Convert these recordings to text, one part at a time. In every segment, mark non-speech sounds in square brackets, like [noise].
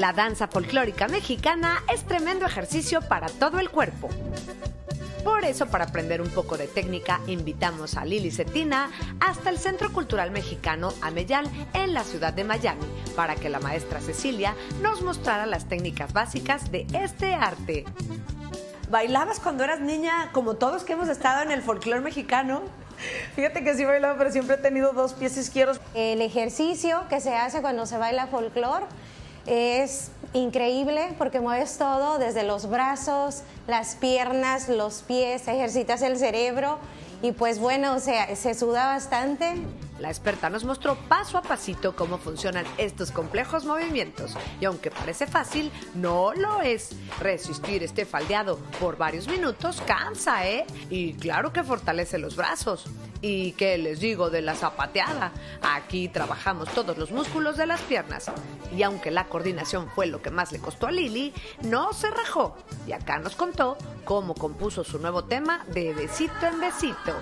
La danza folclórica mexicana es tremendo ejercicio para todo el cuerpo. Por eso, para aprender un poco de técnica, invitamos a Lili Cetina hasta el Centro Cultural Mexicano Ameyal en la ciudad de Miami, para que la maestra Cecilia nos mostrara las técnicas básicas de este arte. ¿Bailabas cuando eras niña, como todos que hemos estado en el folclore mexicano? Fíjate que sí bailaba, pero siempre he tenido dos pies izquierdos. El ejercicio que se hace cuando se baila folclore es increíble porque mueves todo, desde los brazos, las piernas, los pies, ejercitas el cerebro y pues bueno, o sea, se suda bastante. La experta nos mostró paso a pasito cómo funcionan estos complejos movimientos. Y aunque parece fácil, no lo es. Resistir este faldeado por varios minutos cansa, ¿eh? Y claro que fortalece los brazos. ¿Y qué les digo de la zapateada? Aquí trabajamos todos los músculos de las piernas. Y aunque la coordinación fue lo que más le costó a Lili, no se rajó. Y acá nos contó cómo compuso su nuevo tema de besito en besito.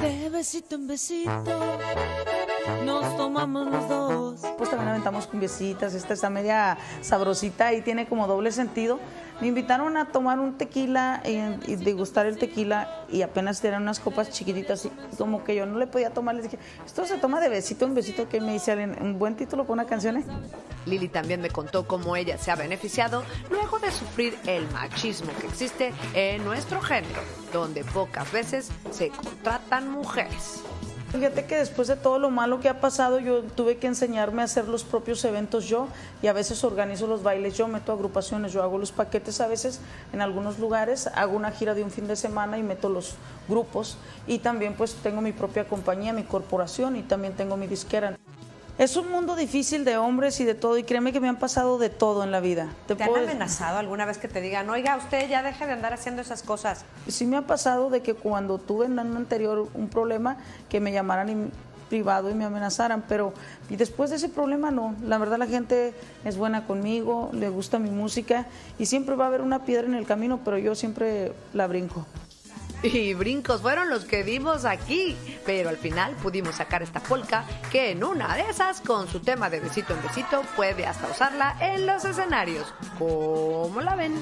De besito en besito nos tomamos los dos. Pues también aventamos cumbiecitas, esta está media sabrosita y tiene como doble sentido. Me invitaron a tomar un tequila y, y degustar el tequila y apenas eran unas copas chiquititas y como que yo no le podía tomar. Les dije, esto se toma de besito en besito, que me dice alguien, un buen título para una canción. ¿eh?". Lili también me contó cómo ella se ha beneficiado luego de sufrir el machismo que existe en nuestro género, donde pocas veces se contratan mujeres. Fíjate que después de todo lo malo que ha pasado, yo tuve que enseñarme a hacer los propios eventos yo y a veces organizo los bailes yo, meto agrupaciones, yo hago los paquetes a veces en algunos lugares, hago una gira de un fin de semana y meto los grupos y también pues tengo mi propia compañía, mi corporación y también tengo mi disquera. Es un mundo difícil de hombres y de todo y créeme que me han pasado de todo en la vida. ¿Te, han amenazado alguna vez que te digan, oiga, usted ya deje de andar haciendo esas cosas? Sí me ha pasado de que cuando tuve en un anterior un problema que me llamaran en privado y me amenazaran, pero y después de ese problema no, la verdad la gente es buena conmigo, le gusta mi música y siempre va a haber una piedra en el camino, pero yo siempre la brinco. [laughs] Y brincos fueron los que dimos aquí, pero al final pudimos sacar esta polka que en una de esas, con su tema de besito en besito, puede hasta usarla en los escenarios. ¿Cómo la ven?